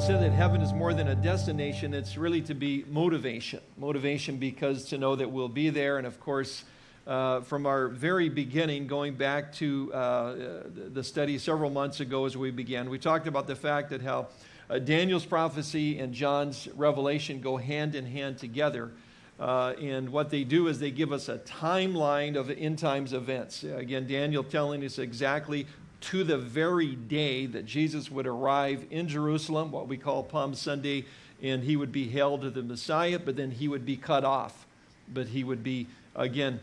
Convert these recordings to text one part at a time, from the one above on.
said that heaven is more than a destination, it's really to be motivation. Motivation because to know that we'll be there. And of course, uh, from our very beginning, going back to uh, the study several months ago as we began, we talked about the fact that how uh, Daniel's prophecy and John's revelation go hand in hand together. Uh, and what they do is they give us a timeline of end times events. Again, Daniel telling us exactly to the very day that Jesus would arrive in Jerusalem, what we call Palm Sunday, and he would be hailed to the Messiah, but then he would be cut off. But he would be, again,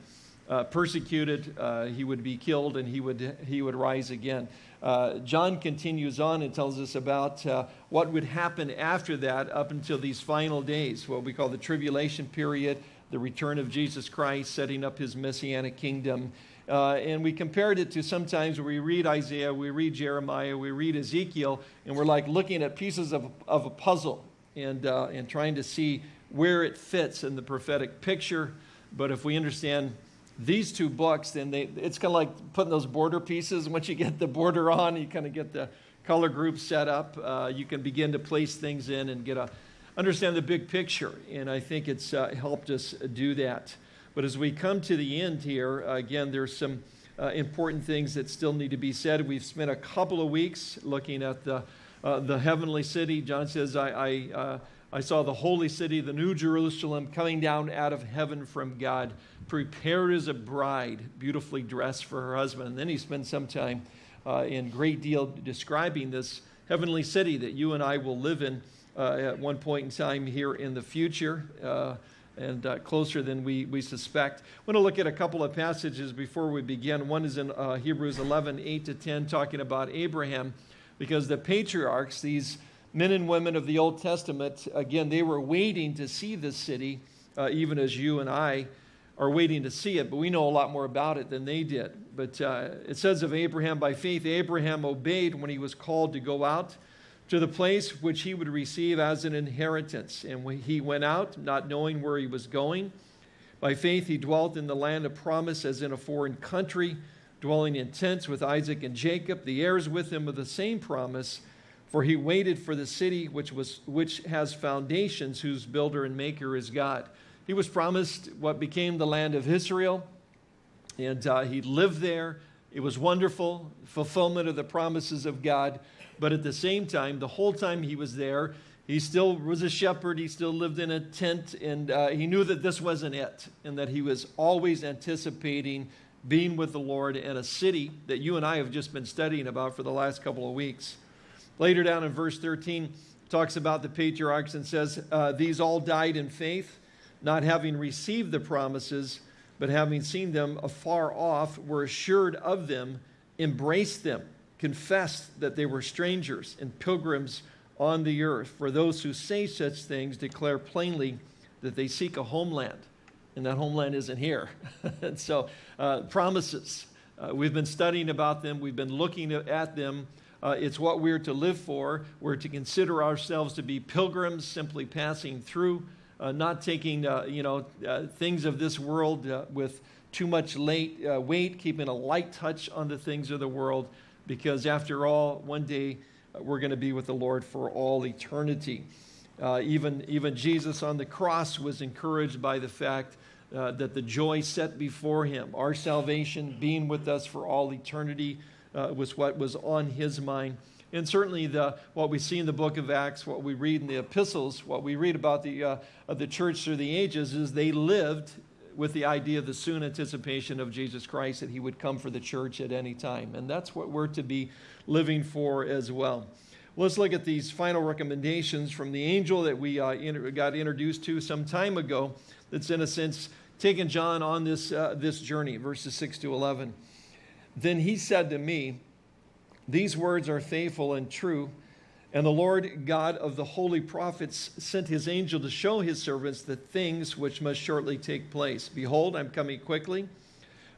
uh, persecuted, uh, he would be killed, and he would, he would rise again. Uh, John continues on and tells us about uh, what would happen after that up until these final days, what we call the tribulation period, the return of Jesus Christ, setting up his messianic kingdom, uh, and we compared it to sometimes we read Isaiah, we read Jeremiah, we read Ezekiel, and we're like looking at pieces of, of a puzzle and, uh, and trying to see where it fits in the prophetic picture. But if we understand these two books, then they, it's kind of like putting those border pieces. Once you get the border on, you kind of get the color group set up. Uh, you can begin to place things in and get a understand the big picture. And I think it's uh, helped us do that. But as we come to the end here, uh, again, there's some uh, important things that still need to be said. We've spent a couple of weeks looking at the, uh, the heavenly city. John says, I, I, uh, I saw the holy city, the new Jerusalem, coming down out of heaven from God, prepared as a bride, beautifully dressed for her husband. And then he spends some time uh, in great deal describing this heavenly city that you and I will live in uh, at one point in time here in the future and uh, closer than we, we suspect. I want to look at a couple of passages before we begin. One is in uh, Hebrews 11, 8 to 10, talking about Abraham, because the patriarchs, these men and women of the Old Testament, again, they were waiting to see this city, uh, even as you and I are waiting to see it, but we know a lot more about it than they did. But uh, it says of Abraham, by faith, Abraham obeyed when he was called to go out to the place which he would receive as an inheritance. And he went out, not knowing where he was going, by faith he dwelt in the land of promise as in a foreign country, dwelling in tents with Isaac and Jacob, the heirs with him of the same promise. For he waited for the city which, was, which has foundations, whose builder and maker is God. He was promised what became the land of Israel, and uh, he lived there. It was wonderful, fulfillment of the promises of God. But at the same time, the whole time he was there, he still was a shepherd. He still lived in a tent, and uh, he knew that this wasn't it, and that he was always anticipating being with the Lord in a city that you and I have just been studying about for the last couple of weeks. Later down in verse 13, talks about the patriarchs and says, uh, These all died in faith, not having received the promises, but having seen them afar off, were assured of them, embraced them confessed that they were strangers and pilgrims on the earth. For those who say such things declare plainly that they seek a homeland, and that homeland isn't here. and so, uh, promises. Uh, we've been studying about them, we've been looking at them. Uh, it's what we're to live for. We're to consider ourselves to be pilgrims, simply passing through, uh, not taking uh, you know, uh, things of this world with too much late, weight, keeping a light touch on the things of the world because after all, one day uh, we're going to be with the Lord for all eternity. Uh, even, even Jesus on the cross was encouraged by the fact uh, that the joy set before him, our salvation, being with us for all eternity, uh, was what was on his mind. And certainly the, what we see in the book of Acts, what we read in the epistles, what we read about the, uh, of the church through the ages is they lived with the idea of the soon anticipation of Jesus Christ that he would come for the church at any time. And that's what we're to be living for as well. Let's look at these final recommendations from the angel that we uh, got introduced to some time ago that's in a sense taken John on this, uh, this journey, verses 6 to 11. Then he said to me, These words are faithful and true. And the Lord God of the holy prophets sent his angel to show his servants the things which must shortly take place. Behold, I'm coming quickly.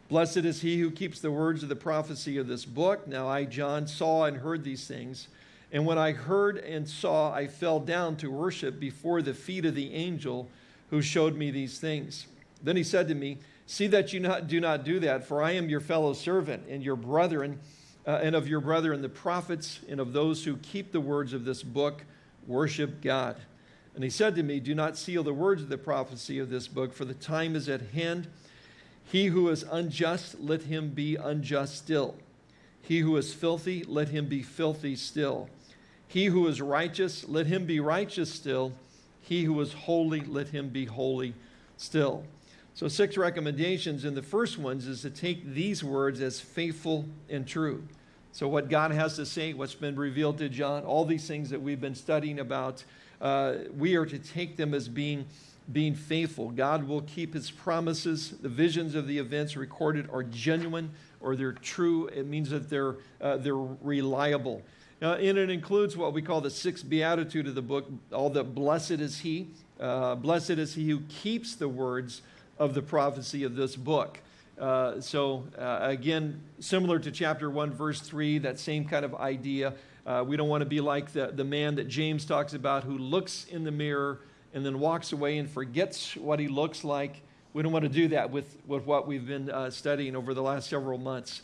Blessed is he who keeps the words of the prophecy of this book. Now I, John, saw and heard these things. And when I heard and saw, I fell down to worship before the feet of the angel who showed me these things. Then he said to me, See that you not, do not do that, for I am your fellow servant and your brethren uh, and of your brethren the prophets and of those who keep the words of this book. worship God. And he said to me, Do not seal the words of the prophecy of this book, for the time is at hand. He who is unjust, let him be unjust still. He who is filthy, let him be filthy still. He who is righteous, let him be righteous still. He who is holy, let him be holy still. So, six recommendations. And the first ones is to take these words as faithful and true. So, what God has to say, what's been revealed to John, all these things that we've been studying about, uh, we are to take them as being, being faithful. God will keep his promises. The visions of the events recorded are genuine or they're true. It means that they're, uh, they're reliable. And it includes what we call the sixth beatitude of the book, all the blessed is he. Uh, blessed is he who keeps the words of the prophecy of this book. Uh, so, uh, again, similar to chapter 1, verse 3, that same kind of idea. Uh, we don't want to be like the, the man that James talks about who looks in the mirror and then walks away and forgets what he looks like. We don't want to do that with, with what we've been uh, studying over the last several months.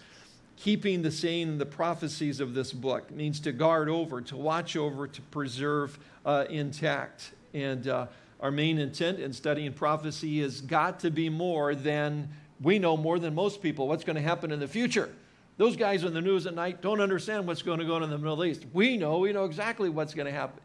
Keeping the saying the prophecies of this book means to guard over, to watch over, to preserve uh, intact. And uh, our main intent in studying prophecy has got to be more than we know more than most people what's going to happen in the future. Those guys on the news at night don't understand what's going to go on in the Middle East. We know, we know exactly what's going to happen,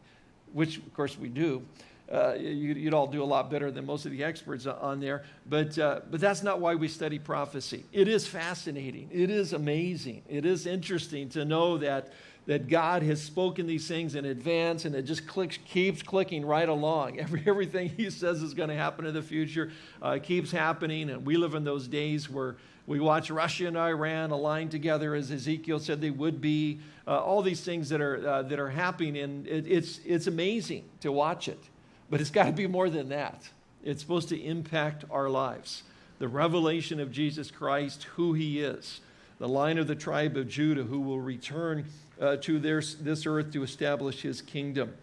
which of course we do. Uh, you, would all do a lot better than most of the experts on there. But, uh, but that's not why we study prophecy. It is fascinating. It is amazing. It is interesting to know that that God has spoken these things in advance and it just clicks, keeps clicking right along. Every, everything he says is going to happen in the future uh, keeps happening. And we live in those days where we watch Russia and Iran align together as Ezekiel said they would be. Uh, all these things that are, uh, that are happening, and it, it's, it's amazing to watch it. But it's got to be more than that. It's supposed to impact our lives. The revelation of Jesus Christ, who he is, the line of the tribe of Judah who will return uh, to their, this earth to establish his kingdom.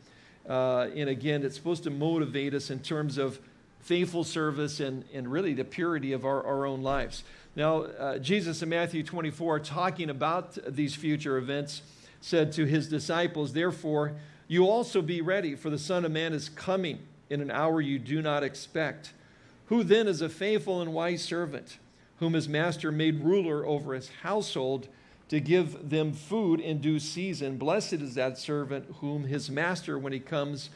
Uh, and again, it's supposed to motivate us in terms of faithful service and, and really the purity of our, our own lives. Now, uh, Jesus in Matthew 24, talking about these future events, said to his disciples, Therefore, you also be ready, for the Son of Man is coming in an hour you do not expect. Who then is a faithful and wise servant, whom his master made ruler over his household? To give them food in due season. Blessed is that servant whom his master, when he comes,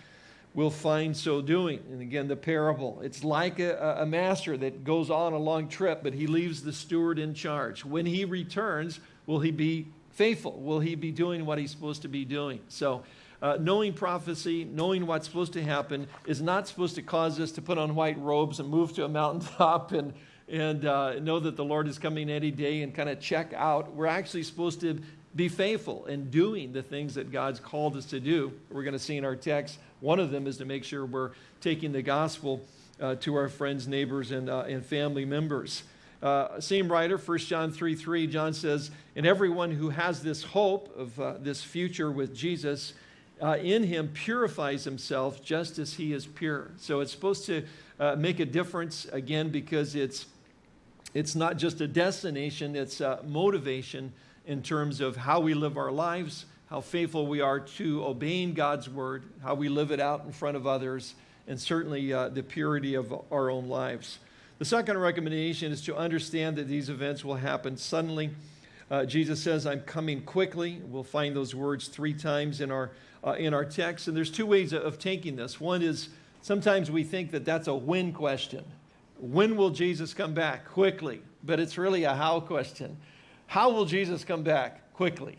will find so doing. And again, the parable. It's like a, a, master that goes on a long trip, but he leaves the steward in charge. When he returns, will he be faithful? Will he be doing what he's supposed to be doing? So, uh, knowing prophecy, knowing what's supposed to happen, is not supposed to cause us to put on white robes and move to a mountaintop and and uh, know that the Lord is coming any day and kind of check out. We're actually supposed to be faithful in doing the things that God's called us to do. We're going to see in our text, one of them is to make sure we're taking the gospel uh, to our friends, neighbors, and, uh, and family members. Uh, same writer, 1 John 3 3, John says, And everyone who has this hope of uh, this future with Jesus uh, in him purifies himself just as he is pure. So it's supposed to uh, make a difference, again, because it's it's not just a destination, it's a motivation in terms of how we live our lives, how faithful we are to obeying God's word, how we live it out in front of others, and certainly uh, the purity of our own lives. The second recommendation is to understand that these events will happen suddenly. Uh, Jesus says, I'm coming quickly. We'll find those words three times in our, uh, in our text. And there's two ways of taking this. One is sometimes we think that that's a when question. When will Jesus come back? Quickly. But it's really a how question. How will Jesus come back? Quickly.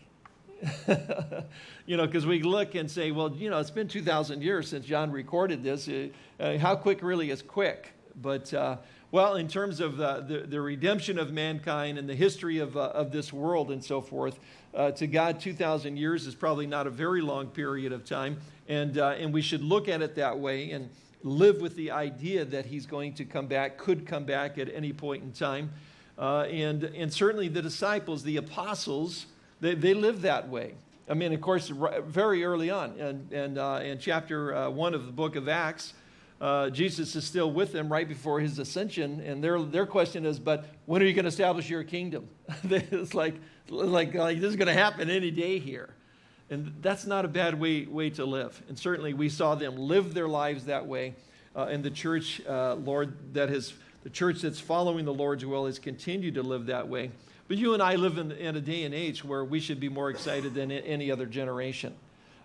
you know, because we look and say, well, you know, it's been 2,000 years since John recorded this. Uh, uh, how quick really is quick? But, uh, well, in terms of the, the, the, redemption of mankind and the history of, uh, of this world and so forth, uh, to God, 2,000 years is probably not a very long period of time. And, uh, and we should look at it that way. And, live with the idea that he's going to come back, could come back at any point in time. Uh, and, and certainly the disciples, the apostles, they, they lived that way. I mean, of course, very early on, and, and uh, in chapter uh, one of the book of Acts, uh, Jesus is still with them right before his ascension, and their, their question is, but when are you going to establish your kingdom? it's like, like, like this is going to happen any day here. And that's not a bad way, way to live. And certainly we saw them live their lives that way. Uh, and the church, uh, Lord, that has, the church that's following the Lord's will has continued to live that way. But you and I live in, in a day and age where we should be more excited than any other generation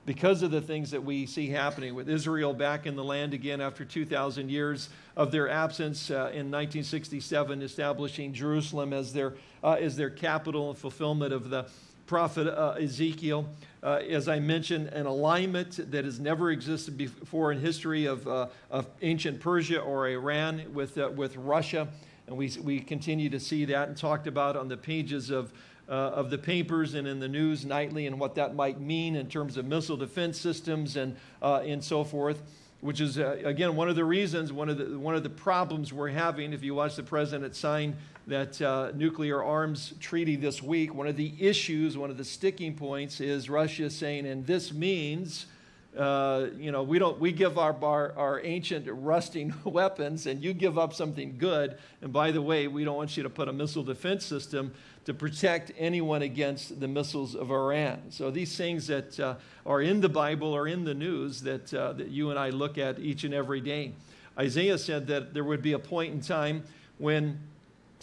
because of the things that we see happening with Israel back in the land again after 2,000 years of their absence uh, in 1967, establishing Jerusalem as their, uh, as their capital and fulfillment of the prophet uh, Ezekiel. Uh, as I mentioned, an alignment that has never existed before in history of, uh, of ancient Persia or Iran with, uh, with Russia. And we, we continue to see that and talked about on the pages of, uh, of the papers and in the news nightly and what that might mean in terms of missile defense systems and, uh, and so forth, which is, uh, again, one of the reasons, one of the, one of the problems we're having. If you watch the president sign that uh, nuclear arms treaty this week, one of the issues, one of the sticking points is Russia saying, and this means uh, you know, we don't, we give our, our, our ancient rusting weapons and you give up something good. And by the way, we don't want you to put a missile defense system to protect anyone against the missiles of Iran. So these things that uh, are in the Bible or in the news that, uh, that you and I look at each and every day. Isaiah said that there would be a point in time when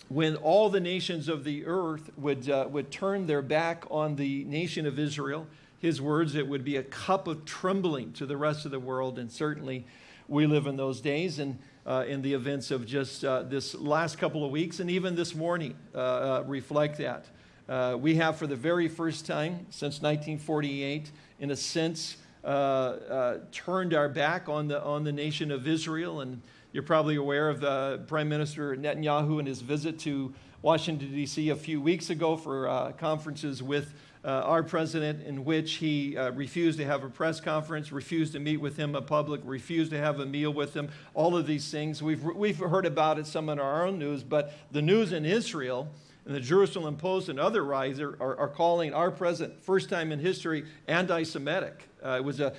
when all the nations of the earth would, uh, would turn their back on the nation of Israel his words, it would be a cup of trembling to the rest of the world. And certainly we live in those days and uh, in the events of just uh, this last couple of weeks and even this morning uh, uh reflect that. Uh, we have, for the very first time since 1948, in a sense, uh, turned our back on the, on the nation of Israel. And you're probably aware of Prime Minister Netanyahu and his visit to Washington, D.C. a few weeks ago for conferences with our president in which he uh, refused to have a press conference, refused to meet with him in public, refused to have a meal with him, all of these things. We've, we've heard about it some in our own news, but the news in Israel and the Jerusalem Post and other are, are, are calling our president, first time in history, anti-Semitic. Uh, it was a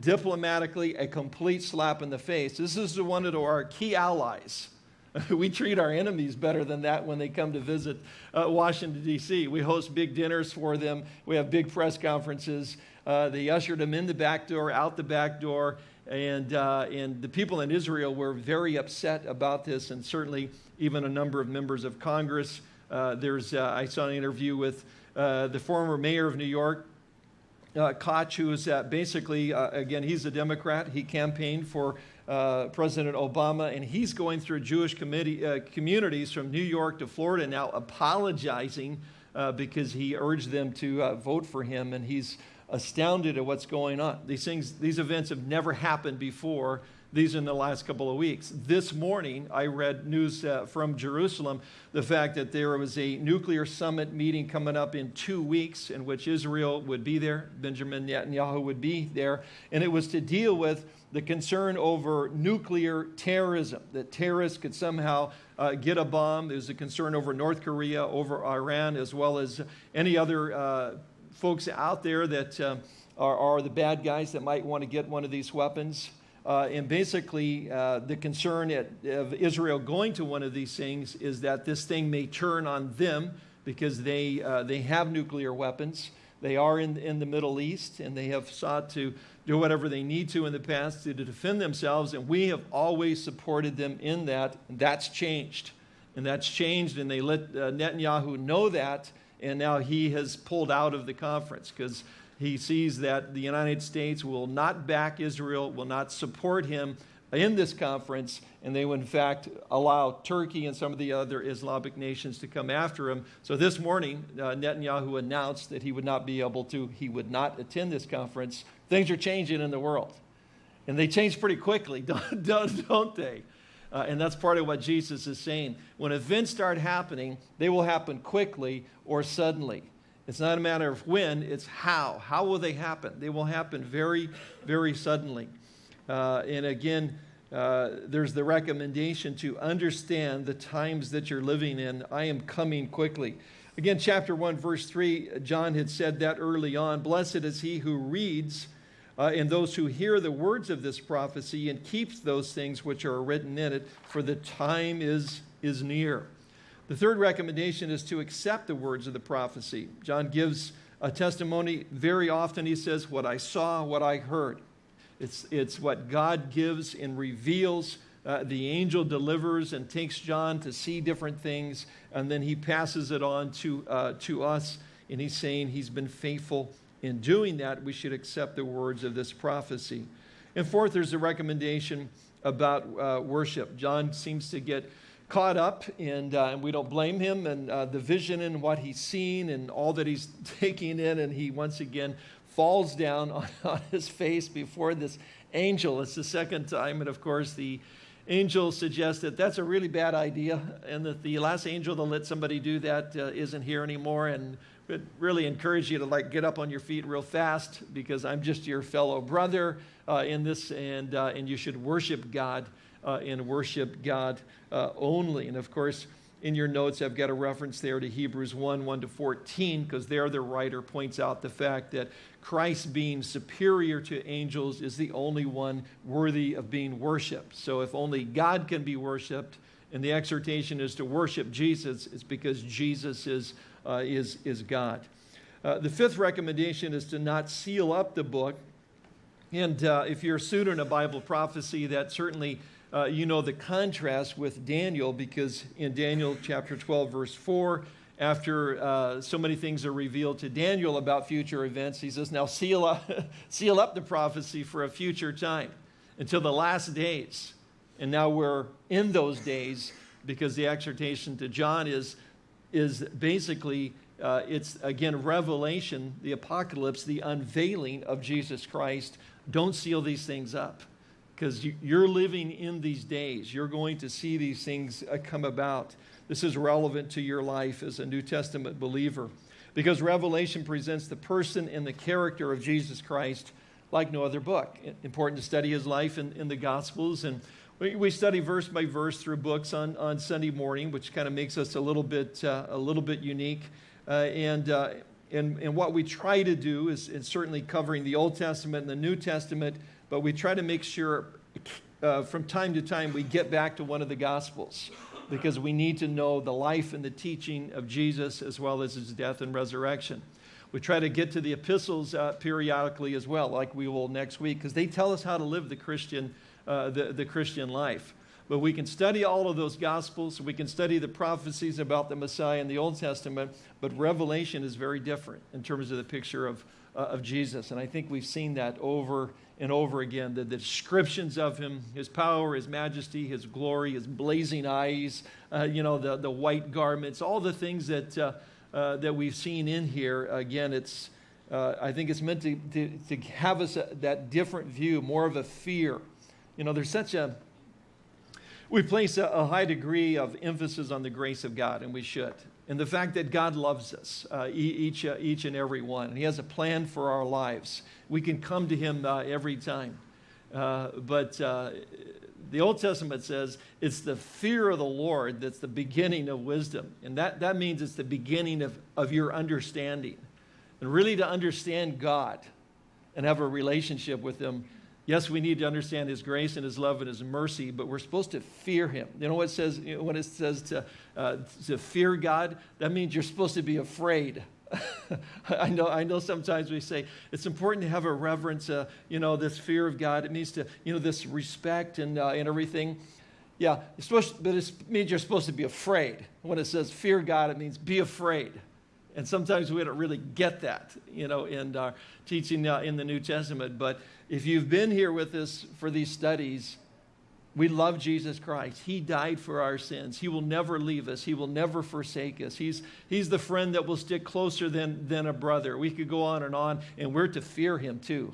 diplomatically a complete slap in the face. This is one of our key allies we treat our enemies better than that when they come to visit uh, Washington, D.C. We host big dinners for them. We have big press conferences. Uh, they ushered them in the back door, out the back door. And, uh, and the people in Israel were very upset about this, and certainly even a number of members of Congress. Uh, there's, uh, I saw an interview with uh, the former mayor of New York, uh, Koch, who is uh, basically, uh, again, he's a Democrat. He campaigned for uh, President Obama, and he's going through Jewish uh, communities from New York to Florida now apologizing uh, because he urged them to uh, vote for him, and he's astounded at what's going on. These things, these events have never happened before. These in the last couple of weeks. This morning, I read news uh, from Jerusalem, the fact that there was a nuclear summit meeting coming up in two weeks in which Israel would be there, Benjamin Netanyahu would be there, and it was to deal with the concern over nuclear terrorism, that terrorists could somehow uh, get a bomb. There's a concern over North Korea, over Iran, as well as any other uh, folks out there that uh, are, are, the bad guys that might want to get one of these weapons. Uh, and basically, uh, the concern at, of Israel going to one of these things is that this thing may turn on them because they, uh, they have nuclear weapons. They are in, in the Middle East, and they have sought to do whatever they need to in the past to, to defend themselves, and we have always supported them in that. And that's changed. And that's changed, and they let uh, Netanyahu know that, and now he has pulled out of the conference because he sees that the United States will not back Israel, will not support him in this conference, and they will in fact allow Turkey and some of the other Islamic nations to come after him. So this morning, uh, Netanyahu announced that he would not be able to, he would not attend this conference. Things are changing in the world. And they change pretty quickly, don't, don't, they? Uh, and that's part of what Jesus is saying. When events start happening, they will happen quickly or suddenly. It's not a matter of when, it's how. How will they happen? They will happen very, very suddenly. Uh, and again, uh, there's the recommendation to understand the times that you're living in. I am coming quickly. Again, chapter 1, verse 3, John had said that early on. Blessed is he who reads uh, and those who hear the words of this prophecy and keeps those things which are written in it, for the time is, is near. The third recommendation is to accept the words of the prophecy. John gives a testimony, very often he says, what I saw, what I heard. It's, it's what God gives and reveals. Uh, the angel delivers and takes John to see different things, and then he passes it on to, uh, to us, and he's saying he's been faithful in doing that. We should accept the words of this prophecy. And fourth, there's a recommendation about uh, worship. John seems to get caught up, and, uh, and we don't blame him, and uh, the vision and what he's seen and all that he's taking in, and he once again falls down on, on his face before this angel. It's the second time, and of course, the angel suggests that that's a really bad idea, and that the last angel that let somebody do that uh, not here anymore, and would really encourage you to like get up on your feet real fast because I'm just your fellow brother uh, in this, and, uh, and you should worship God uh, and worship God uh, only. And of course, in your notes, I've got a reference there to Hebrews 1 1 to 14, because there the writer points out the fact that Christ being superior to angels is the only one worthy of being worshiped. So if only God can be worshiped, and the exhortation is to worship Jesus, it's because Jesus is, uh, is, is God. Uh, the fifth recommendation is to not seal up the book. And uh, if you're a student of Bible prophecy, that certainly uh, you know the contrast with Daniel because in Daniel chapter 12, verse 4, after uh, so many things are revealed to Daniel about future events, he says, Now seal up, seal up the prophecy for a future time until the last days. And now we're in those days because the exhortation to John is, is basically, uh, it's again revelation, the apocalypse, the unveiling of Jesus Christ. Don't seal these things up because you're living in these days. You're going to see these things uh, come about. This is relevant to your life as a New Testament believer because Revelation presents the person and the character of Jesus Christ like no other book. Important to study his life in, in the Gospels. And we, study verse by verse through books on, on Sunday morning, which kind of makes us a little bit, uh, a little bit unique. Uh, and, uh, and, and what we try to do is, is certainly covering the Old Testament and the New Testament but we try to make sure uh, from time to time we get back to one of the Gospels because we need to know the life and the teaching of Jesus as well as his death and resurrection. We try to get to the epistles uh, periodically as well, like we will next week, because they tell us how to live the Christian, uh, the, the Christian life. But we can study all of those Gospels. We can study the prophecies about the Messiah in the Old Testament, but Revelation is very different in terms of the picture of, uh, of Jesus. And I think we've seen that over and over again the, the descriptions of him, his power, his majesty, his glory, his blazing eyes, uh, you know, the, the white garments, all the things that, uh, uh, that we've seen in here. Again, it's, uh, I think it's meant to, to, to have us a, that different view, more of a fear. You know, there's such a, we place a, a high degree of emphasis on the grace of God, and we should and the fact that God loves us, uh, each, uh, each and every one. And He has a plan for our lives. We can come to Him uh, every time. Uh, but uh, the Old Testament says it's the fear of the Lord that's the beginning of wisdom. And that, that means it's the beginning of, of your understanding. And really to understand God and have a relationship with Him Yes, we need to understand His grace and His love and His mercy, but we're supposed to fear Him. You know what it says you know, when it says to, uh, to fear God? That means you're supposed to be afraid. I know, I know sometimes we say it's important to have a reverence, uh, you know, this fear of God. It means to, you know, this respect and, uh, and everything. Yeah, it's supposed, but it means you're supposed to be afraid. When it says fear God, it means be afraid. And sometimes we don't really get that, you know, in our teaching uh, in the New Testament. But if you've been here with us for these studies, we love Jesus Christ. He died for our sins. He will never leave us. He will never forsake us. He's, he's the friend that will stick closer than, than a brother. We could go on and on, and we're to fear him too,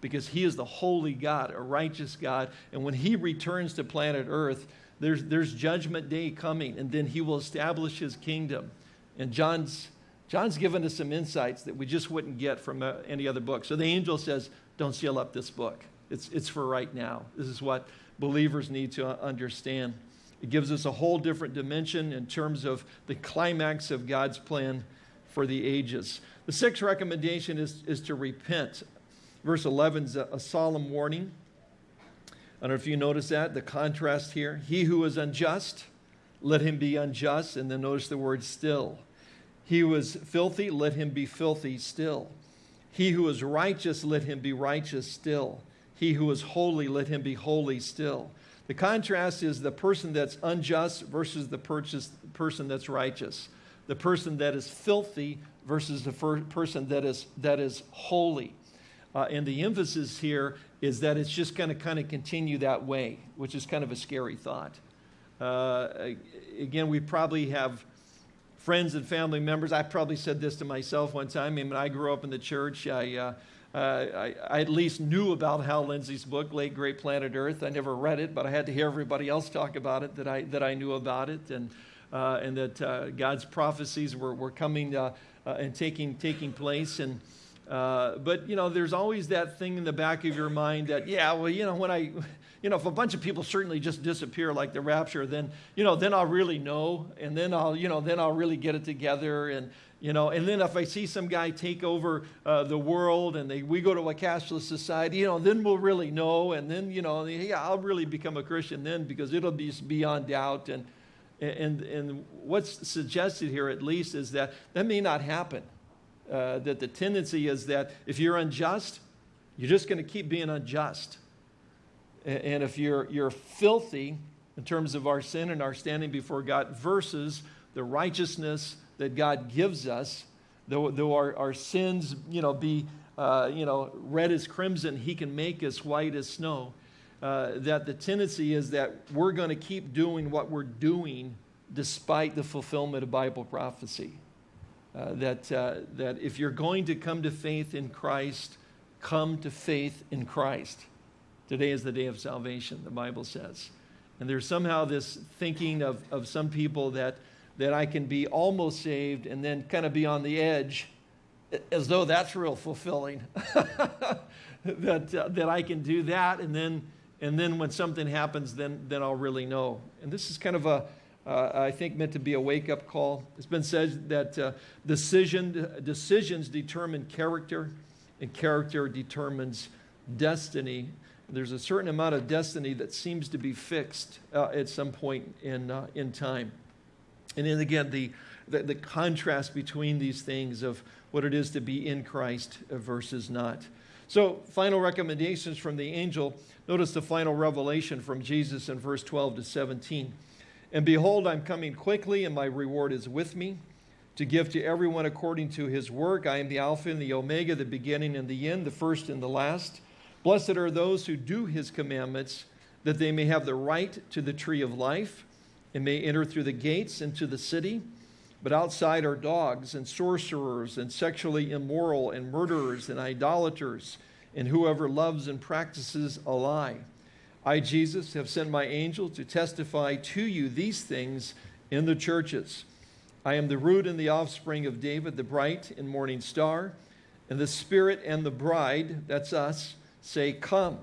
because he is the holy God, a righteous God. And when he returns to planet Earth, there's, there's judgment day coming, and then he will establish his kingdom. And John's, John's given us some insights that we just wouldn't get from uh, any other book. So the angel says, don't seal up this book. It's, it's for right now. This is what believers need to understand. It gives us a whole different dimension in terms of the climax of God's plan for the ages. The sixth recommendation is, is to repent. Verse 11 is a, a solemn warning. I don't know if you notice that, the contrast here. He who is unjust, let him be unjust. And then notice the word still. He was filthy, let him be filthy still. He who is righteous, let him be righteous still. He who is holy, let him be holy still. The contrast is the person that's unjust versus the person that's righteous. The person that is filthy versus the person that is, that is holy. Uh, and the emphasis here is that it's just going to kind of continue that way, which is kind of a scary thought. Uh, again, we probably have friends and family members. I probably said this to myself one time. I mean, when I grew up in the church, I, uh, uh, I, I, at least knew about Hal Lindsey's book, Late Great Planet Earth. I never read it, but I had to hear everybody else talk about it that I, that I knew about it, and, uh, and that uh, God's prophecies were, were coming uh, uh, and taking, taking place. And, but, you know, there's always that thing in the back of your mind that, yeah, well, you know, when I, you know, if a bunch of people certainly just disappear like the rapture, then, you know, then I'll really know, and then I'll, you know, then I'll really get it together, and, you know, and then if I see some guy take over uh, the world and they, we go to a cashless society, you know, then we'll really know. And then, you know, yeah, I'll really become a Christian then because it'll be beyond doubt. And, and, and what's suggested here, at least, is that that may not happen. Uh, that the tendency is that if you're unjust, you're just going to keep being unjust. And, if you're, you're filthy in terms of our sin and our standing before God versus the righteousness that God gives us, though, though our, our sins, you know, be, uh, you know, red as crimson, he can make us white as snow. Uh, that the tendency is that we're going to keep doing what we're doing despite the fulfillment of Bible prophecy. Uh, that, uh, that if you're going to come to faith in Christ, come to faith in Christ. Today is the day of salvation, the Bible says. And there's somehow this thinking of, of some people that that I can be almost saved and then kind of be on the edge as though that's real fulfilling. that, uh, that I can do that and then, and then when something happens, then, then I'll really know. And this is kind of a, uh, I think meant to be a wake-up call. It's been said that uh, decision, decisions determine character and character determines destiny. There's a certain amount of destiny that seems to be fixed uh, at some point in, uh, in time. And then again, the, the, the, contrast between these things of what it is to be in Christ versus not. So, final recommendations from the angel. Notice the final revelation from Jesus in verse 12 to 17. And behold, I'm coming quickly, and my reward is with me to give to everyone according to his work. I am the Alpha and the Omega, the beginning and the end, the first and the last. Blessed are those who do his commandments, that they may have the right to the tree of life and may enter through the gates into the city. But outside are dogs and sorcerers and sexually immoral and murderers and idolaters and whoever loves and practices a lie. I, Jesus, have sent my angel to testify to you these things in the churches. I am the root and the offspring of David, the bright and morning star. And the Spirit and the bride, that's us, say, Come.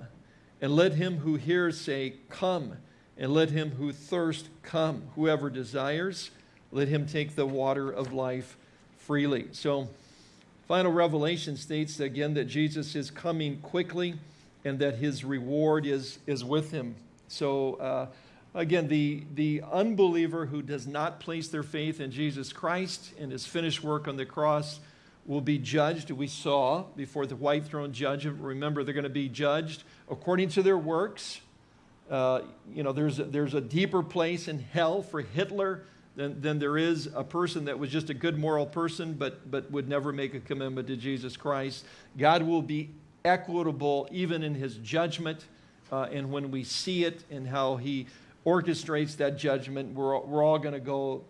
And let him who hears say, Come and let him who thirst come. Whoever desires, let him take the water of life freely. So, final revelation states again that Jesus is coming quickly and that his reward is, is with him. So, uh, again, the, the unbeliever who does not place their faith in Jesus Christ and his finished work on the cross will be judged. We saw before the white throne judgment. Remember, they're going to be judged according to their works uh, you know, there's a, there's a deeper place in hell for Hitler than, than there is a person that was just a good moral person but, but would never make a commitment to Jesus Christ. God will be equitable even in his judgment. Uh, and when we see it and how he orchestrates that judgment, we're, we're all going to go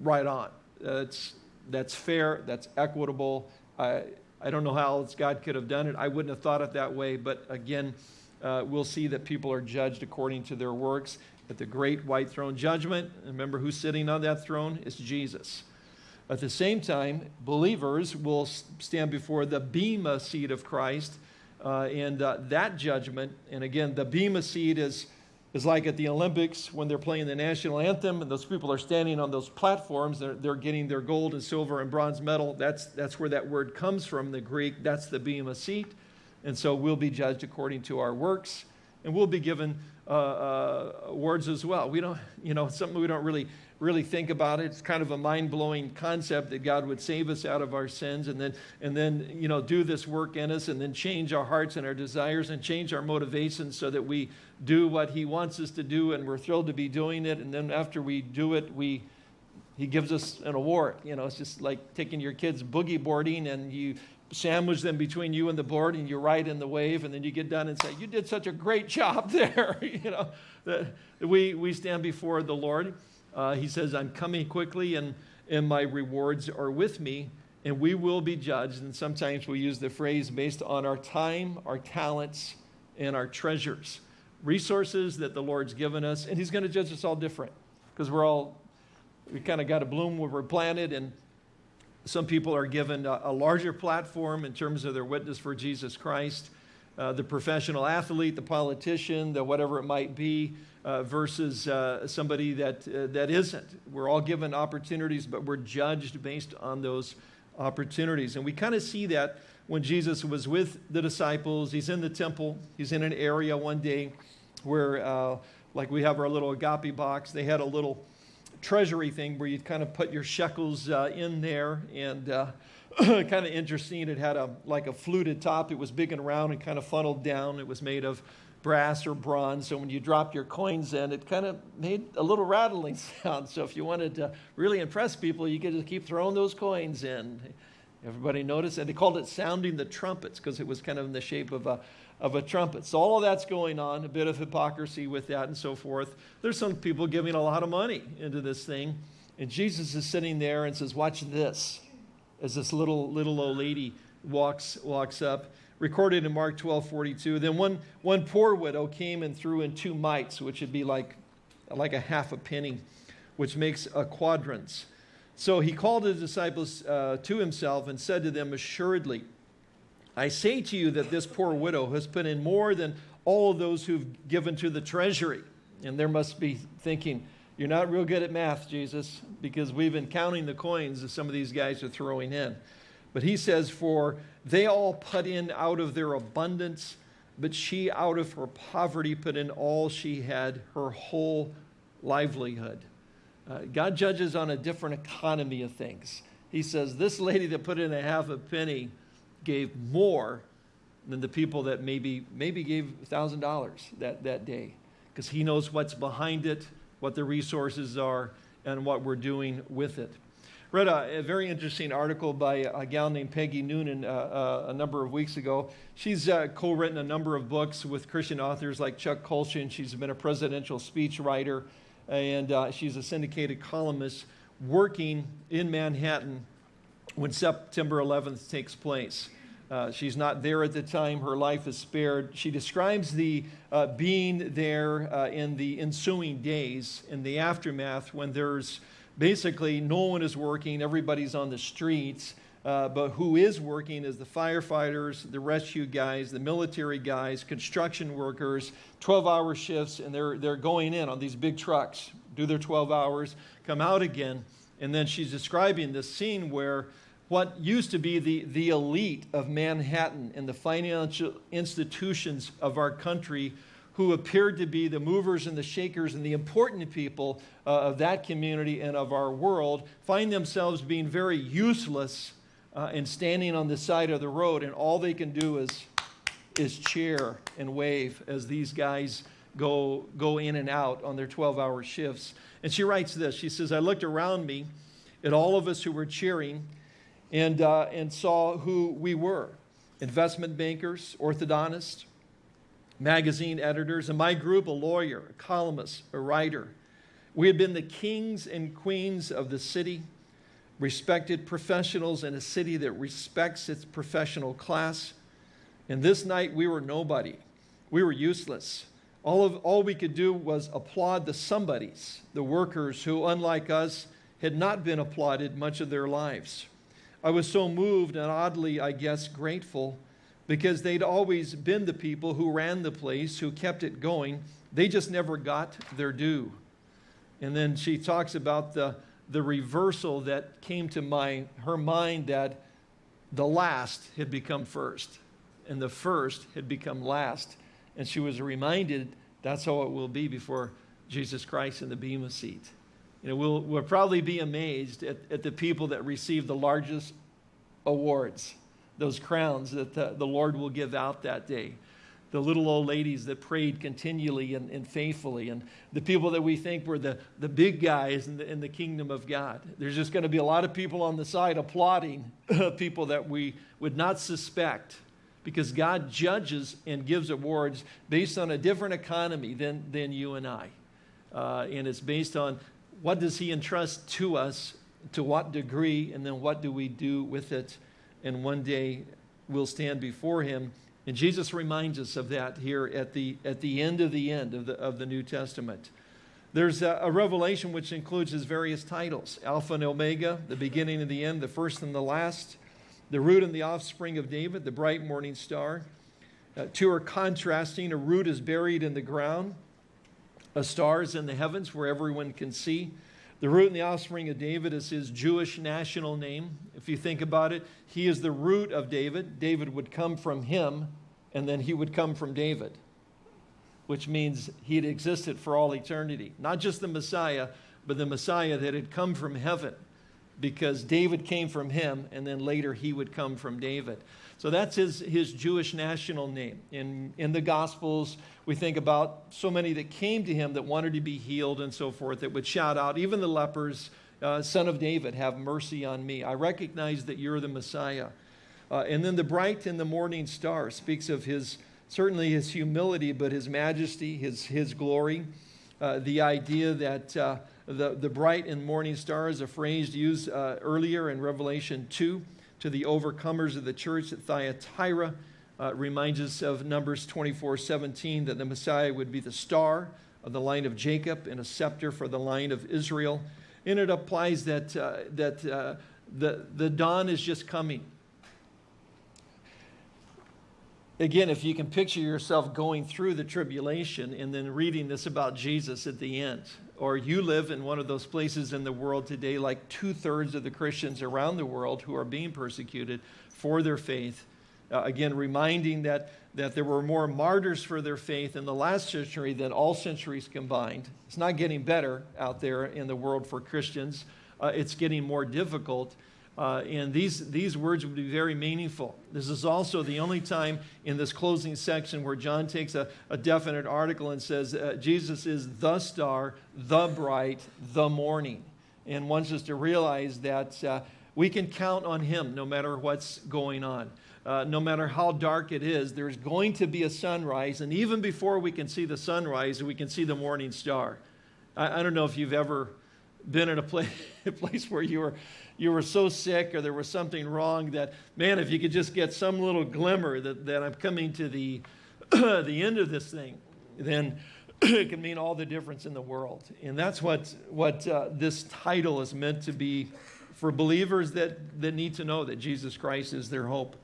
right on. That's, that's fair, that's equitable. I, I don't know how else God could have done it. I wouldn't have thought it that way, but again, uh, we'll see that people are judged according to their works at the great white throne judgment. Remember who's sitting on that throne? It's Jesus. At the same time, believers will stand before the Bema seat of Christ uh, and uh, that judgment. And again, the Bema seat is, is like at the Olympics when they're playing the national anthem and those people are standing on those platforms. They're, they're getting their gold and silver and bronze medal. That's, that's where that word comes from, the Greek. That's the Bema seat. And so we'll be judged according to our works, and we'll be given uh, uh, awards as well. We don't, you know, something we don't really really think about it. It's kind of a mind-blowing concept that God would save us out of our sins and then, and then you know, do this work in us and then change our hearts and our desires and change our motivations so that we do what he wants us to do and we're thrilled to be doing it. And then after we do it, we, he gives us an award. You know, it's just like taking your kids boogie boarding and you sandwich them between you and the board and you ride in the wave and then you get done and say, you did such a great job there. you know, that we, we stand before the Lord uh, he says, I'm coming quickly and, and my rewards are with me, and we will be judged. And sometimes we use the phrase based on our time, our talents, and our treasures. Resources that the Lord's given us, and He's going to judge us all different because we're all, we kind of got to bloom where we're planted, and some people are given a, a, larger platform in terms of their witness for Jesus Christ. Uh, the professional athlete, the politician, the whatever it might be, uh, versus uh, somebody that, uh, that isn't. We're all given opportunities, but we're judged based on those opportunities. And we kind of see that when Jesus was with the disciples. He's in the temple, he's in an area one day where, uh, like we have our little agape box, they had a little treasury thing where you'd kind of put your shekels uh, in there and kind of interesting. It had a like a fluted top. It was big and round and kind of funneled down. It was made of brass or bronze. So when you dropped your coins in, it kind of made a little rattling sound. So if you wanted to really impress people, you could just keep throwing those coins in. Everybody noticed? And they called it sounding the trumpets because it was kind of in the shape of a, of a trumpet. So all of that's going on, a bit of hypocrisy with that and so forth. There's some people giving a lot of money into this thing. And Jesus is sitting there and says, watch this, as this little, little old lady walks, walks up recorded in Mark 12, 42. Then one, one poor widow came and threw in two mites, which would be like, like a half a penny, which makes a quadrans. So he called his disciples uh, to himself and said to them, Assuredly, I say to you that this poor widow has put in more than all of those who've given to the treasury. And there must be thinking, You're not real good at math, Jesus, because we've been counting the coins that some of these guys are throwing in. But he says, For they all put in out of their abundance, but she out of her poverty put in all she had, her whole livelihood. Uh, God judges on a different economy of things. He says, This lady that put in a half a penny gave more than the people that maybe, maybe gave $1,000 that, that day, because he knows what's behind it, what the resources are, and what we're doing with it read a, a, very interesting article by a gal named Peggy Noonan uh, uh, a number of weeks ago. She's uh, co-written a number of books with Christian authors like Chuck Colson. She's been a presidential speech writer, and uh, she's a syndicated columnist working in Manhattan when September 11th takes place. Uh, she's not there at the time. Her life is spared. She describes the uh, being there uh, in the ensuing days, in the aftermath, when there's basically no one is working, everybody's on the streets. Uh, but who is working is the firefighters, the rescue guys, the military guys, construction workers, 12 hour shifts, and they're, they're going in on these big trucks, do their 12 hours, come out again. And then she's describing this scene where what used to be the, the elite of Manhattan and the financial institutions of our country who appeared to be the movers and the shakers and the important people uh, of that community and of our world find themselves being very useless uh, and standing on the side of the road, and all they can do is, is cheer and wave as these guys go, go in and out on their 12 hour shifts. And she writes this She says, I looked around me at all of us who were cheering and, uh, and saw who we were investment bankers, orthodontists, magazine editors, and my group, a lawyer, a columnist, a writer. We had been the kings and queens of the city, respected professionals in a city that respects its professional class. And this night we were nobody. We were useless. All, of, all we could do was applaud the somebodies, the workers who, unlike us, had not been applauded much of their lives. I was so moved and oddly, I guess, grateful because they'd always been the people who ran the place, who kept it going. They just never got their due. And then she talks about the, the reversal that came to my, her mind that the last had become first, and the first had become last. And she was reminded that's how it will be before Jesus Christ in the Bema seat. You know, we'll, we'll probably be amazed at, at the people that receive the largest awards, those crowns that the, the Lord will give out that day. The little old ladies that prayed continually and, and faithfully, and the people that we think were the, the big guys in the, in the kingdom of God. There's just going to be a lot of people on the side applauding people that we would not suspect because God judges and gives awards based on a different economy than, than you and I. Uh, and it's based on what does he entrust to us, to what degree, and then what do we do with it. And one day we'll stand before him. And Jesus reminds us of that here at the, at the end of the end of the, of the New Testament. There's a, a revelation which includes his various titles Alpha and Omega, the beginning and the end, the first and the last the root and the offspring of David, the bright morning star. Uh, two are contrasting. A root is buried in the ground, a star is in the heavens where everyone can see. The root and the offspring of David is his Jewish national name. If you think about it, he is the root of David. David would come from him, and then he would come from David, which means he had existed for all eternity. Not just the Messiah, but the Messiah that had come from heaven because David came from him, and then later he would come from David. So that's his, his Jewish national name. In, in the Gospels, we think about so many that came to him that wanted to be healed and so forth, that would shout out, even the lepers, uh, Son of David, have mercy on me. I recognize that you're the Messiah. Uh, and then the bright and the morning star speaks of his, certainly his humility, but his majesty, his, his glory. Uh, the idea that uh, the, the bright and morning star is a phrase used uh, earlier in Revelation 2 to the overcomers of the church at Thyatira. Uh, reminds us of Numbers 24 17 that the Messiah would be the star of the line of Jacob and a scepter for the line of Israel. And it applies that, uh, that uh, the, the dawn is just coming. Again, if you can picture yourself going through the tribulation and then reading this about Jesus at the end, or you live in one of those places in the world today, like two thirds of the Christians around the world who are being persecuted for their faith. Uh, again, reminding that, that there were more martyrs for their faith in the last century than all centuries combined. It's not getting better out there in the world for Christians, uh, it's getting more difficult. Uh, and these, these words would be very meaningful. This is also the only time in this closing section where John takes a, a definite article and says, uh, Jesus is the star, the bright, the morning, and wants us to realize that uh, we can count on him no matter what's going on. Uh, no matter how dark it is, there's going to be a sunrise, and even before we can see the sunrise, we can see the morning star. I, I don't know if you've ever been in a place, a place where you were you were so sick or there was something wrong that, man, if you could just get some little glimmer that, that I'm coming to the, the end of this thing, then it can mean all the difference in the world. And that's what, what uh, this title is meant to be for believers that, that need to know that Jesus Christ is their hope.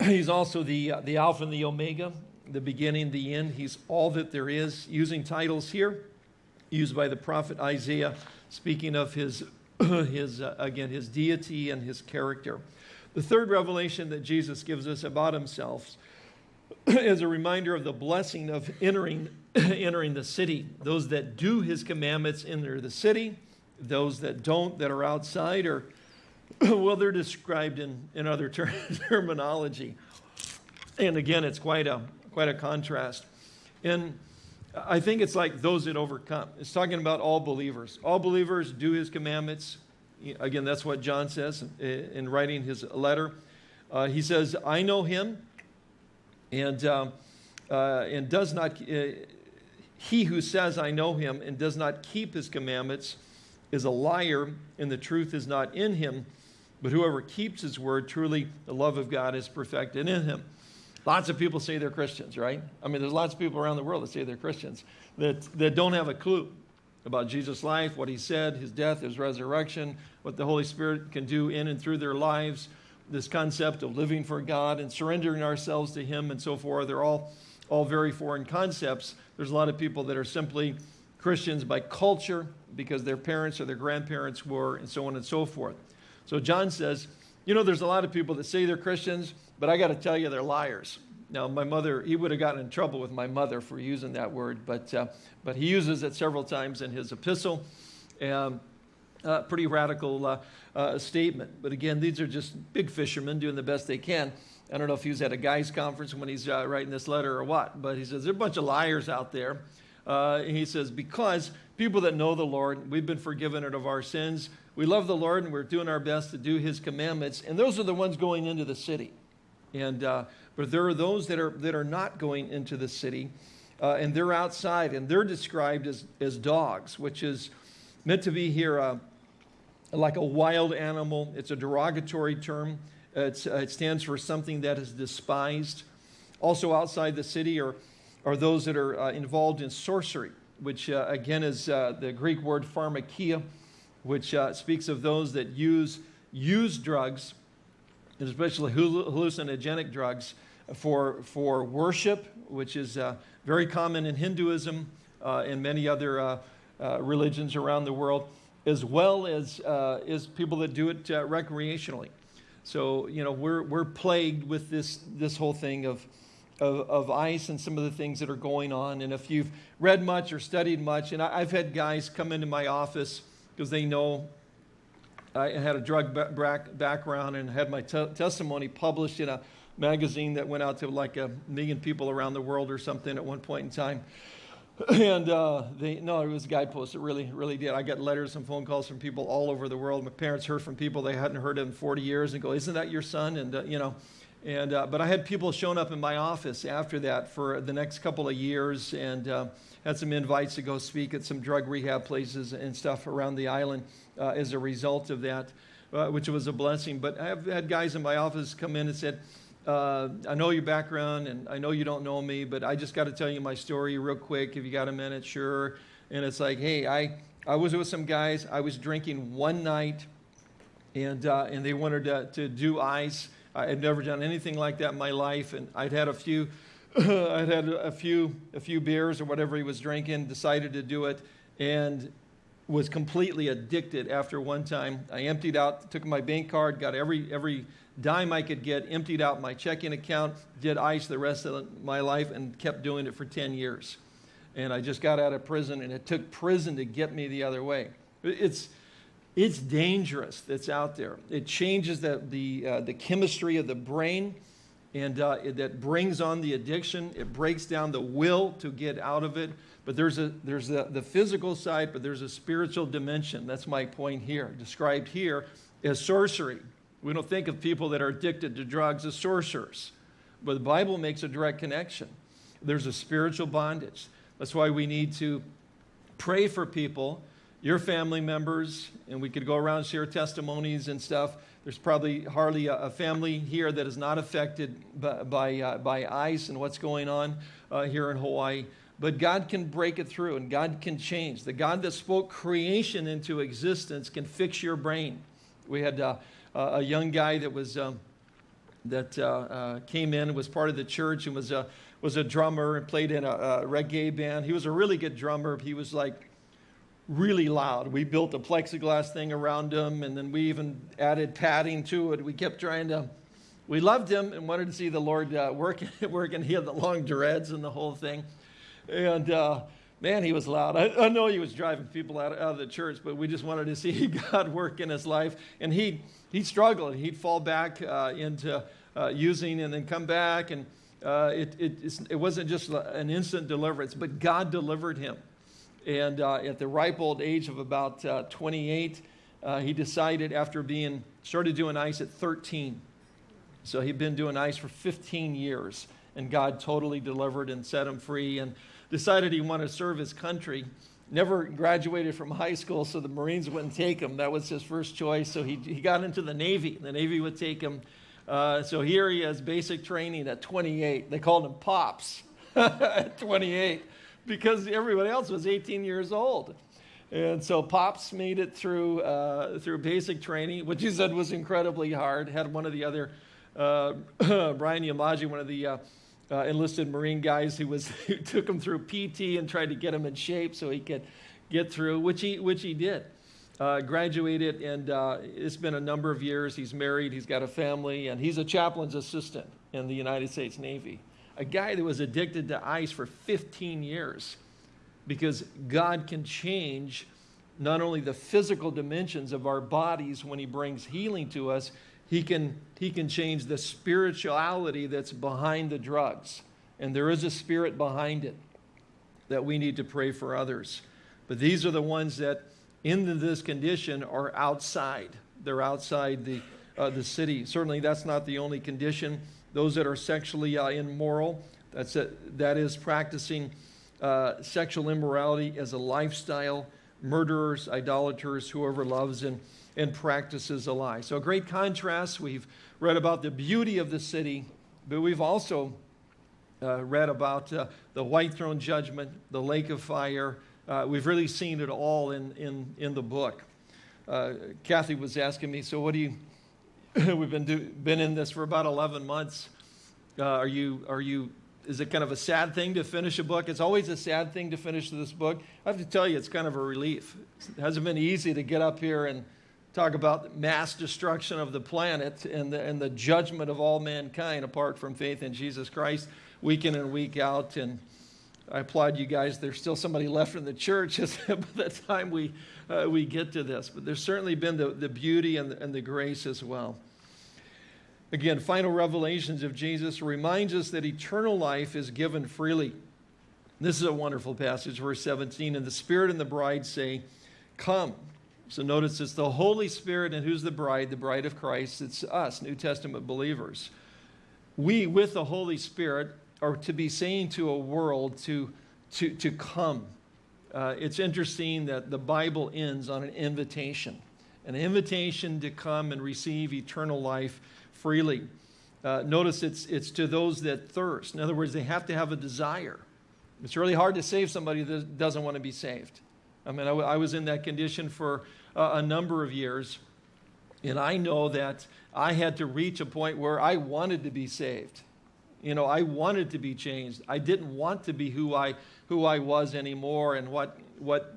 He's also the, uh, the Alpha and the Omega, the beginning, the end. He's all that there is. Using titles here, used by the prophet Isaiah speaking of his, his uh, again, his deity and his character. The third revelation that Jesus gives us about himself is a reminder of the blessing of entering, entering the city. Those that do his commandments enter the city. Those that don't, that are outside, are, well, they're described in, in other ter terminology. And again, it's quite a, quite a contrast. In I think it's like those that overcome. It's talking about all believers. All believers do his commandments. Again, that's what John says in writing his letter. Uh, he says, I know him, and, um, uh, and does not, uh, he who says, I know him, and does not keep his commandments is a liar, and the truth is not in him. But whoever keeps his word, truly the love of God is perfected in him. Lots of people say they're Christians, right? I mean, there's lots of people around the world that say they're Christians that, that don't have a clue about Jesus' life, what he said, his death, his resurrection, what the Holy Spirit can do in and through their lives, this concept of living for God and surrendering ourselves to him and so forth. They're all, all very foreign concepts. There's a lot of people that are simply Christians by culture because their parents or their grandparents were, and so on and so forth. So John says, you know, there's a lot of people that say they're Christians, but I got to tell you, they're liars. Now, my mother, he would have gotten in trouble with my mother for using that word, but, uh, but he uses it several times in his epistle. Um, uh, pretty radical uh, uh, statement. But again, these are just big fishermen doing the best they can. I don't know if he was at a guys' conference when he's uh, writing this letter or what, but he says, there are a bunch of liars out there. Uh, he says, because people that know the Lord, we've been forgiven of our sins. We love the Lord and we're doing our best to do his commandments. And those are the ones going into the city. And, uh, but there are those that are, that are not going into the city uh, and they're outside and they're described as, as dogs, which is meant to be here uh, like a wild animal. It's a derogatory term. Uh, it stands for something that is despised. Also outside the city are, are those that are uh, involved in sorcery, which uh, again is the Greek word pharmakia, which speaks of those that use, use drugs, especially hallucinogenic drugs, for, for worship, which is uh, very common in Hinduism and many other religions around the world as well as, uh, as people that do it uh, recreationally. So, you know, we're, we're plagued with this, this whole thing of, of, of, ice and some of the things that are going on. And if you've read much or studied much, and I, have had guys come into my office because they know I had a drug background and had my testimony published in a magazine that went out to like a million people around the world or something at one point in time. and uh, they, no, it was a guidepost. It really, really did. I got letters and phone calls from people all over the world. My parents heard from people they hadn't heard in 40 years and go, isn't that your son? And, uh, you know, and, uh, but I had people showing up in my office after that for the next couple of years and uh, had some invites to go speak at some drug rehab places and stuff around the island uh, as a result of that, uh, which was a blessing. But I've had guys in my office come in and said, uh, I know your background and I know you don't know me, but I just got to tell you my story real quick. If you got a minute, sure. And it's like, hey, I, I was with some guys. I was drinking one night and, uh, and they wanted to, to do ice. I had never done anything like that in my life. And I'd had a few, I'd had a few, a few beers or whatever he was drinking, decided to do it and was completely addicted after one time. I emptied out, took my bank card, got every, every, dime I could get, emptied out my checking account, did ICE the rest of my life, and kept doing it for 10 years. And I just got out of prison, and it took prison to get me the other way. It's, it's dangerous that's out there. It changes the, the, uh, the chemistry of the brain, and uh, it, that brings on the addiction. It breaks down the will to get out of it. But there's, a, there's the, the physical side, but there's a spiritual dimension. That's my point here, described here as sorcery. We don't think of people that are addicted to drugs as sorcerers, but the Bible makes a direct connection. There's a spiritual bondage. That's why we need to pray for people, your family members, and we could go around share testimonies and stuff. There's probably hardly a, family here that is not affected by, by, uh, by ICE and what's going on uh, here in Hawaii. But God can break it through and God can change. The God that spoke creation into existence can fix your brain. We had uh, a young guy that was um, that uh, uh, came in was part of the church and was a was a drummer and played in a, a reggae band. He was a really good drummer. He was like really loud. We built a plexiglass thing around him, and then we even added padding to it. We kept trying to. We loved him and wanted to see the Lord uh, working. working. He had the long dreads and the whole thing, and uh, man, he was loud. I, I, know he was driving people out, out of the church, but we just wanted to see God work in his life, and he he'd struggle. He'd fall back uh, into uh, using and then come back. And uh, it, it, it, wasn't just an instant deliverance, but God delivered him. And uh, at the ripe old age of about uh, 28, uh, he decided after being, started doing ice at 13. So he'd been doing ice for 15 years. And God totally delivered and set him free and decided he wanted to serve his country never graduated from high school, so the Marines wouldn't take him. That was his first choice. So he, he got into the Navy. The Navy would take him. Uh, so here he has basic training at 28. They called him Pops at 28 because everybody else was 18 years old. And so Pops made it through, uh, through basic training, which he said was incredibly hard. Had one of the other, uh, Brian Yamaji, one of the uh, uh, enlisted Marine guys who, was, who took him through PT and tried to get him in shape so he could get through, which he, which he did. Uh, graduated, and uh, it's been a number of years. He's married, he's got a family, and he's a chaplain's assistant in the United States Navy. A guy that was addicted to ice for 15 years because God can change not only the physical dimensions of our bodies when he brings healing to us, he can, he can change the spirituality that's behind the drugs. And there is a spirit behind it that we need to pray for others. But these are the ones that, in this condition, are outside. They're outside the, uh, the city. Certainly, that's not the only condition. Those that are sexually uh, immoral, that's a, that is practicing uh, sexual immorality as a lifestyle, murderers, idolaters, whoever loves and, and practices a lie. So, a great contrast. We've read about the beauty of the city, but we've also uh, read about uh, the white throne judgment, the lake of fire. Uh, we've really seen it all in, in, in the book. Uh, Kathy was asking me, so what do you, we've been, do, been in this for about 11 months. Uh, are, you, are you is it kind of a sad thing to finish a book? It's always a sad thing to finish this book. I have to tell you, it's kind of a relief. It hasn't been easy to get up here and talk about mass destruction of the planet and the, and the judgment of all mankind apart from faith in Jesus Christ week in and week out. And I applaud you guys. There's still somebody left in the church by the time we, uh, we get to this. But there's certainly been the, the beauty and the, and the grace as well. Again, final revelations of Jesus reminds us that eternal life is given freely. This is a wonderful passage, verse 17. And the Spirit and the bride say, Come. So notice it's the Holy Spirit, and who's the bride? The bride of Christ. It's us, New Testament believers. We, with the Holy Spirit, are to be saying to a world to, to, to come. Uh, it's interesting that the Bible ends on an invitation an invitation to come and receive eternal life freely. Uh, notice it's, it's to those that thirst. In other words, they have to have a desire. It's really hard to save somebody that doesn't want to be saved. I mean, I, I was in that condition for uh, a number of years, and I know that I had to reach a point where I wanted to be saved. You know, I wanted to be changed. I didn't want to be who I, who I was anymore and what, what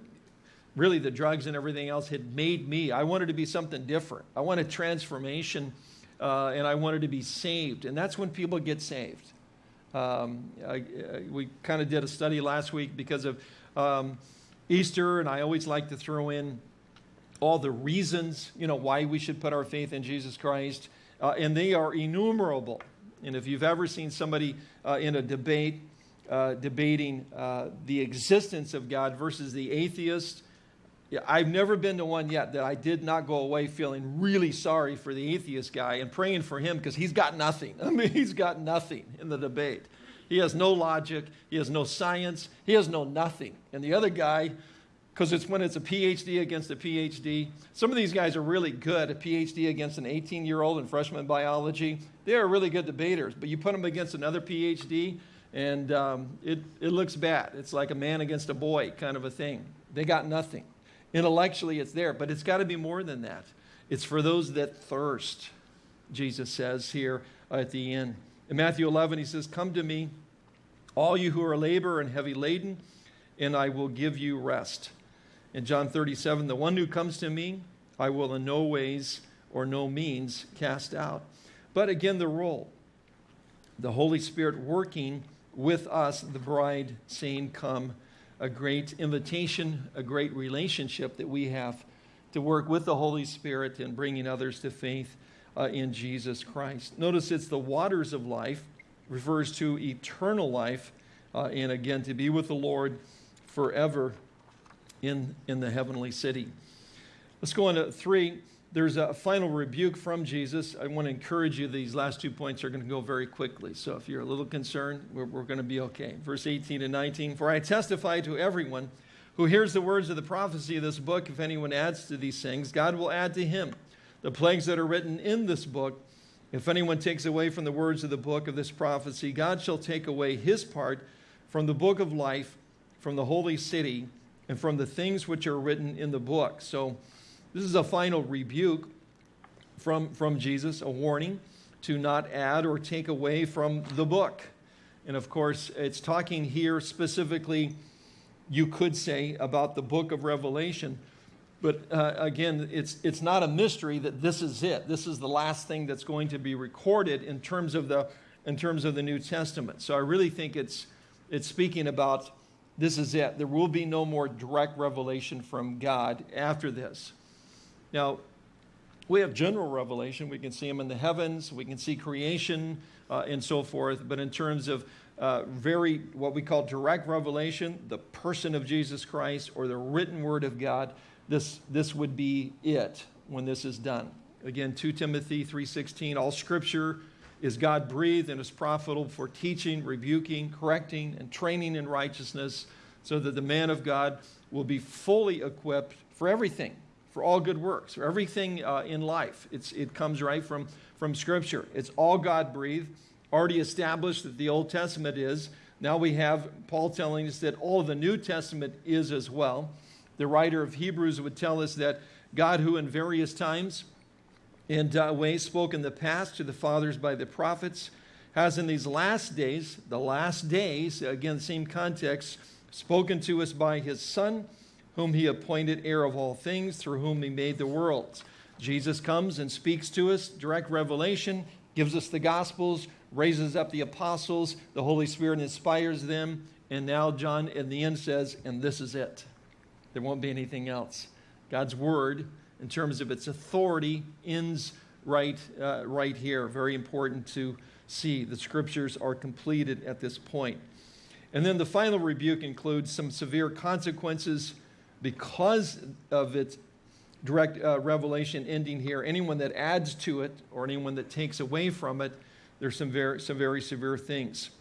really the drugs and everything else had made me. I wanted to be something different. I wanted transformation uh, and I wanted to be saved. And that's when people get saved. Um, I, I, we kind of did a study last week because of um, Easter, and I always like to throw in all the reasons, you know, why we should put our faith in Jesus Christ. Uh, and they are innumerable. And if you've ever seen somebody uh, in a debate uh, debating uh, the existence of God versus the atheist, I've never been to one yet that I did not go away feeling really sorry for the atheist guy and praying for him because he's got nothing. I mean, he's got nothing in the debate. He has no logic, he has no science, he has no nothing. And the other guy, because it's when it's a PhD against a PhD, some of these guys are really good. A PhD against an 18 year old in freshman biology, they are really good debaters. But you put them against another PhD, and um, it, it looks bad. It's like a man against a boy kind of a thing. They got nothing. Intellectually, it's there, but it's got to be more than that. It's for those that thirst, Jesus says here at the end. In Matthew 11, he says, Come to me, all you who are labor and heavy laden, and I will give you rest. In John 37, the one who comes to me, I will in no ways or no means cast out. But again, the role the Holy Spirit working with us, the bride, saying, Come a great invitation, a great relationship that we have to work with the Holy Spirit in bringing others to faith uh, in Jesus Christ. Notice it's the waters of life, refers to eternal life, uh, and again, to be with the Lord forever in, in the heavenly city. Let's go on to three there's a final rebuke from Jesus. I want to encourage you, these last two points are going to go very quickly. So if you're a little concerned, we're, we're going to be okay. Verse 18 and 19 For I testify to everyone who hears the words of the prophecy of this book, if anyone adds to these things, God will add to him the plagues that are written in this book. If anyone takes away from the words of the book of this prophecy, God shall take away his part from the book of life, from the holy city, and from the things which are written in the book. So, this is a final rebuke from, from Jesus, a warning to not add or take away from the book. And of course, it's talking here specifically, you could say, about the book of Revelation. But uh, again, it's, it's not a mystery that this is it. This is the last thing that's going to be recorded in terms of the in terms of the New Testament. So I really think it's, it's speaking about this is it. There will be no more direct revelation from God after this. Now, we have general revelation. We can see Him in the heavens, we can see creation, uh, and so forth. But in terms of uh, very, what we call direct revelation, the person of Jesus Christ or the written word of God, this, this would be it when this is done. Again, 2 Timothy 3.16, all scripture is God breathed and is profitable for teaching, rebuking, correcting, and training in righteousness, so that the man of God will be fully equipped for everything, for all good works, for everything uh, in life. It's, it comes right from, from Scripture. It's all God breathed, already established that the Old Testament is. Now we have Paul telling us that all the New Testament is as well. The writer of Hebrews would tell us that God, who in various times in uh, ways spoke in the past to the fathers by the prophets, has in these last days, the last days, again, same context, spoken to us by his Son, whom he appointed heir of all things, through whom he made the worlds. Jesus comes and speaks to us, direct revelation, gives us the Gospels, raises up the apostles, the Holy Spirit inspires them, and now John in the end says, and this is it. There won't be anything else. God's Word in terms of its authority ends right, uh, right here. Very important to see. The scriptures are completed at this point. And then the final rebuke includes some severe consequences because of its direct uh, revelation ending here. Anyone that adds to it or anyone that takes away from it, there's some very, some very severe things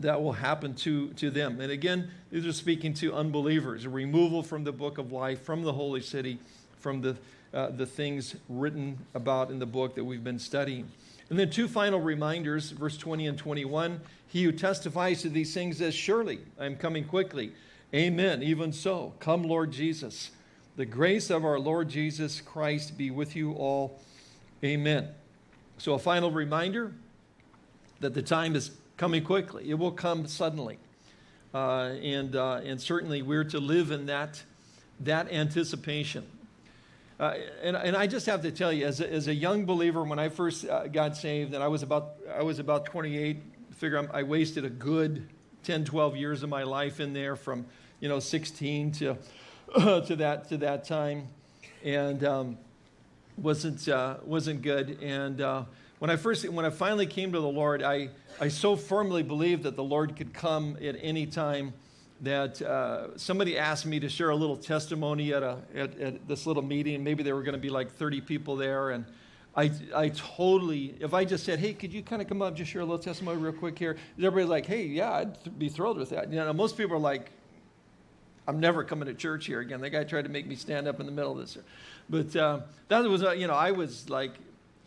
that will happen to, to them. And again, these are speaking to unbelievers, a removal from the book of life, from the holy city, from the, uh, the things written about in the book that we've been studying. And then two final reminders, verse 20 and 21. He who testifies to these things says, Surely I am coming quickly. Amen. Even so, come, Lord Jesus. The grace of our Lord Jesus Christ be with you all. Amen. So, a final reminder that the time is coming quickly, it will come suddenly. Uh, and, uh, and certainly we're to live in that, that anticipation. Uh, and, and I just have to tell you, as a, as a young believer, when I first uh, got saved, and I was about, I was about 28, figure I'm, i wasted a good 10, 12 years of my life in there from, you know, 16 to, to, that, to that time. And um, wasn't, uh, wasn't good. And uh, when I first, when I finally came to the Lord, I, I so firmly believed that the Lord could come at any time that uh, somebody asked me to share a little testimony at, a, at, at this little meeting. Maybe there were going to be like 30 people there. And I, I totally, if I just said, hey, could you kind of come up, just share a little testimony real quick here? Everybody's like, hey, yeah, I'd be thrilled with that. You know, most people are like, I'm never coming to church here again. That guy tried to make me stand up in the middle of this. But uh, that was, uh, you know, I was like,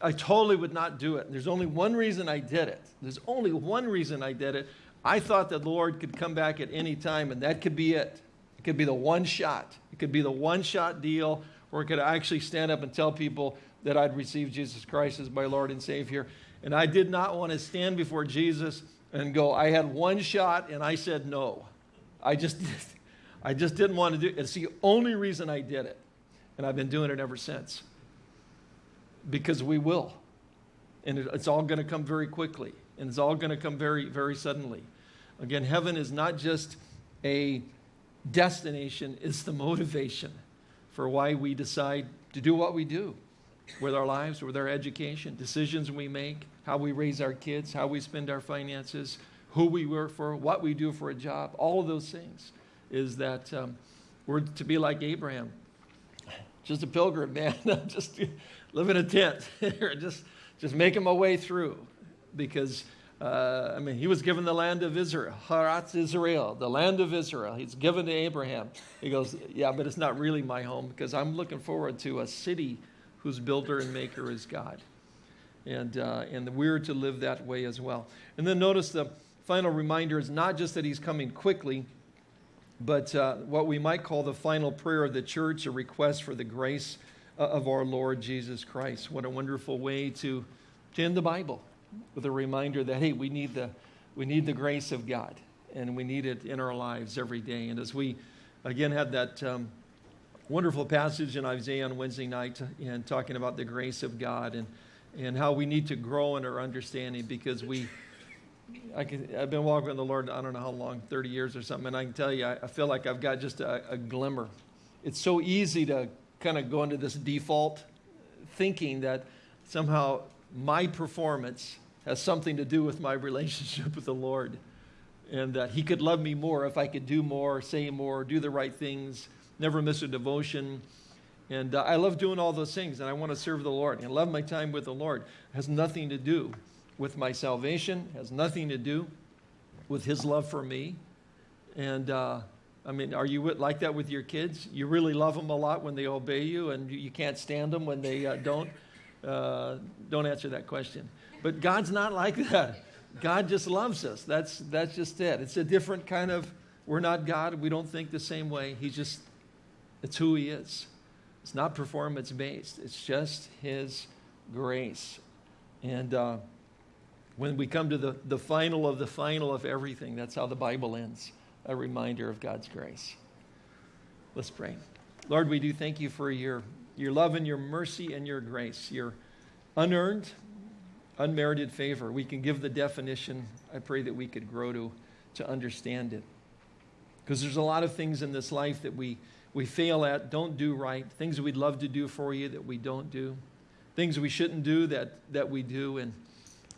I totally would not do it. There's only one reason I did it. There's only one reason I did it I thought that the Lord could come back at any time and that could be it. It could be the one shot. It could be the one shot deal where it could actually stand up and tell people that I'd received Jesus Christ as my Lord and Savior. And I did not want to stand before Jesus and go, I had one shot and I said no. I just, I just didn't want to do it. It's the only reason I did it. And I've been doing it ever since. Because we will. And it's all going to come very quickly. And it's all going to come very, very suddenly. Again, heaven is not just a destination, it's the motivation for why we decide to do what we do with our lives, with our education, decisions we make, how we raise our kids, how we spend our finances, who we work for, what we do for a job, all of those things is that um, we're to be like Abraham. Just a pilgrim, man. just live in a tent. just, just making my way through because uh, I mean, he was given the land of Israel, Haratz Israel, the land of Israel. He's given to Abraham. He goes, Yeah, but it's not really my home because I'm looking forward to a city whose builder and maker is God. And, uh, and we're to live that way as well. And then notice the final reminder is not just that he's coming quickly, but uh, what we might call the final prayer of the church, a request for the grace uh, of our Lord Jesus Christ. What a wonderful way to, to end the Bible with a reminder that, hey, we need the, we need the grace of God and we need it in our lives every day. And as we again had that um, wonderful passage in Isaiah on Wednesday night and talking about the grace of God and, and how we need to grow in our understanding because we, I can, I've been walking with the Lord, I don't know how long, 30 years or something, and I can tell you, I, I feel like I've got just a, a glimmer. It's so easy to kind of go into this default thinking that somehow my performance has something to do with my relationship with the Lord. And that He could love me more if I could do more, say more, do the right things, never miss a devotion. And uh, I love doing all those things, and I want to serve the Lord. And I love my time with the Lord. It has nothing to do with my salvation, it has nothing to do with His love for me. And uh, I mean, are you like that with your kids? You really love them a lot when they obey you, and you can't stand them when they uh, don't? Uh, don't answer that question. But God's not like that. God just loves us. That's, that's just it. It's a different kind of, we're not God. We don't think the same way. He's just, it's who He is. It's not performance based, it's just His grace. And uh, when we come to the, the final of the final of everything, that's how the Bible ends a reminder of God's grace. Let's pray. Lord, we do thank you for your, your love and your mercy and your grace, your unearned, unmerited favor. We can give the definition. I pray that we could grow to, to understand it. Because there's a lot of things in this life that we, we fail at, don't do right, things we'd love to do for you that we don't do, things we shouldn't do that, that we do. And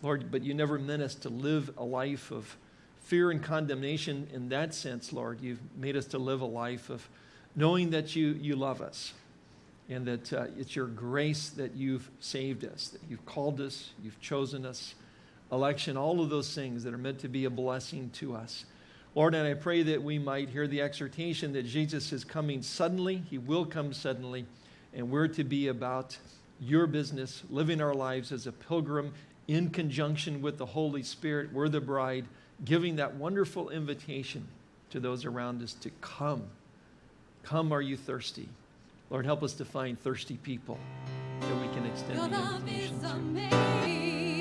Lord, but you never meant us to live a life of fear and condemnation in that sense, Lord. You've made us to live a life of knowing that you, you love us and that uh, it's your grace that you've saved us, that you've called us, you've chosen us, election, all of those things that are meant to be a blessing to us. Lord, and I pray that we might hear the exhortation that Jesus is coming suddenly. He will come suddenly, and we're to be about your business, living our lives as a pilgrim in conjunction with the Holy Spirit. We're the bride giving that wonderful invitation to those around us to come. Come, are you thirsty? Lord, help us to find thirsty people that we can extend the invitation to.